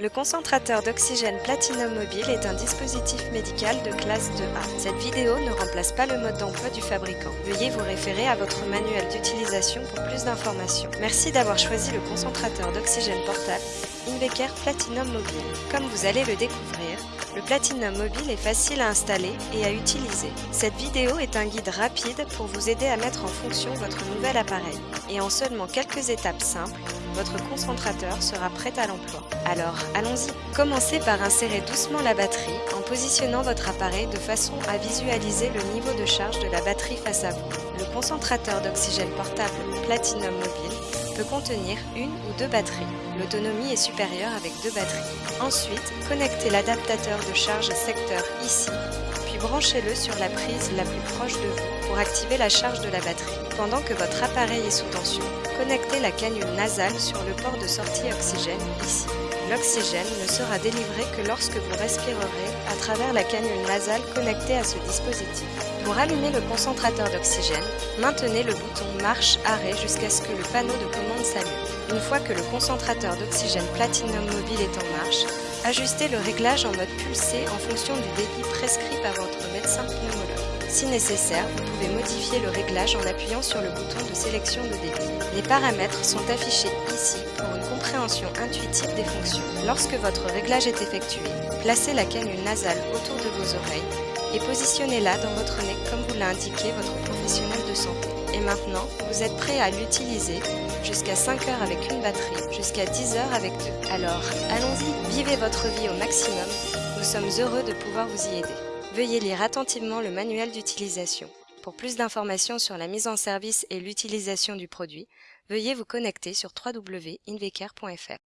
Le concentrateur d'oxygène Platinum Mobile est un dispositif médical de classe 2A. Cette vidéo ne remplace pas le mode d'emploi du fabricant. Veuillez vous référer à votre manuel d'utilisation pour plus d'informations. Merci d'avoir choisi le concentrateur d'oxygène portable Inveker Platinum Mobile. Comme vous allez le découvrir, le Platinum Mobile est facile à installer et à utiliser. Cette vidéo est un guide rapide pour vous aider à mettre en fonction votre nouvel appareil. Et en seulement quelques étapes simples, votre concentrateur sera prêt à l'emploi. Alors, allons-y Commencez par insérer doucement la batterie en positionnant votre appareil de façon à visualiser le niveau de charge de la batterie face à vous. Le concentrateur d'oxygène portable Platinum Mobile peut contenir une ou deux batteries. L'autonomie est supérieure avec deux batteries. Ensuite, connectez l'adaptateur de charge secteur ici, puis branchez-le sur la prise la plus proche de vous pour activer la charge de la batterie. Pendant que votre appareil est sous tension, connectez la canule nasale sur le port de sortie oxygène ici. L'oxygène ne sera délivré que lorsque vous respirerez à travers la canule nasale connectée à ce dispositif. Pour allumer le concentrateur d'oxygène, maintenez le bouton marche-arrêt jusqu'à ce que le panneau de commande s'allume. Une fois que le concentrateur d'oxygène Platinum Mobile est en marche, ajustez le réglage en mode pulsé en fonction du débit prescrit par votre médecin pneumologue. Si nécessaire, vous pouvez modifier le réglage en appuyant sur le bouton de sélection de débit. Les paramètres sont affichés ici pour une compréhension intuitive des fonctions. Lorsque votre réglage est effectué, placez la canule nasale autour de vos oreilles et positionnez-la dans votre nez comme vous l'a indiqué votre professionnel de santé. Et maintenant, vous êtes prêt à l'utiliser jusqu'à 5 heures avec une batterie, jusqu'à 10 heures avec deux. Alors, allons-y, vivez votre vie au maximum. Nous sommes heureux de pouvoir vous y aider. Veuillez lire attentivement le manuel d'utilisation. Pour plus d'informations sur la mise en service et l'utilisation du produit, veuillez vous connecter sur www.inveker.fr.